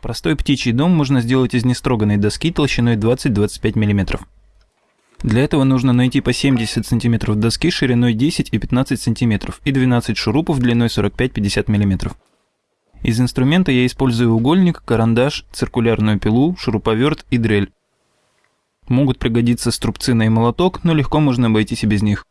Простой птичий дом можно сделать из нестроганной доски толщиной 20-25 мм. Для этого нужно найти по 70 см доски шириной 10 и 15 см и 12 шурупов длиной 45-50 мм. Из инструмента я использую угольник, карандаш, циркулярную пилу, шуруповерт и дрель. Могут пригодиться струбцина и молоток, но легко можно обойтись и без них.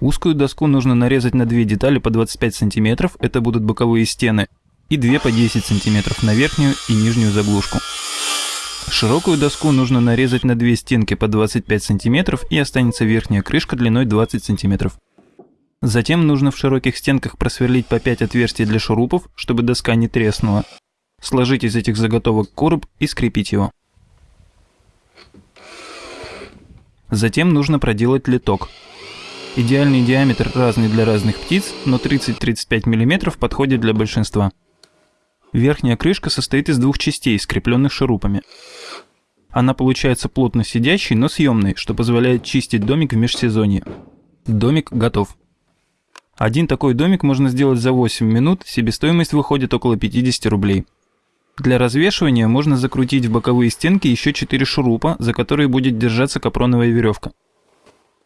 Узкую доску нужно нарезать на две детали по 25 см, это будут боковые стены, и две по 10 см на верхнюю и нижнюю заглушку. Широкую доску нужно нарезать на две стенки по 25 см и останется верхняя крышка длиной 20 см. Затем нужно в широких стенках просверлить по 5 отверстий для шурупов, чтобы доска не треснула. Сложить из этих заготовок короб и скрепить его. Затем нужно проделать литок. Идеальный диаметр разный для разных птиц, но 30-35 мм подходит для большинства. Верхняя крышка состоит из двух частей, скрепленных шурупами. Она получается плотно сидящей, но съемной, что позволяет чистить домик в межсезонье. Домик готов. Один такой домик можно сделать за 8 минут, себестоимость выходит около 50 рублей. Для развешивания можно закрутить в боковые стенки еще 4 шурупа, за которые будет держаться капроновая веревка.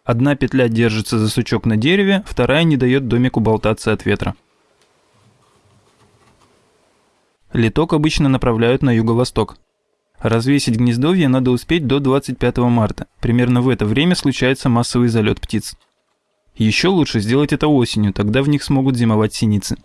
Одна петля держится за сучок на дереве, вторая не дает домику болтаться от ветра. Литок обычно направляют на юго-восток. Развесить гнездовье надо успеть до 25 марта. Примерно в это время случается массовый залет птиц. Еще лучше сделать это осенью, тогда в них смогут зимовать синицы.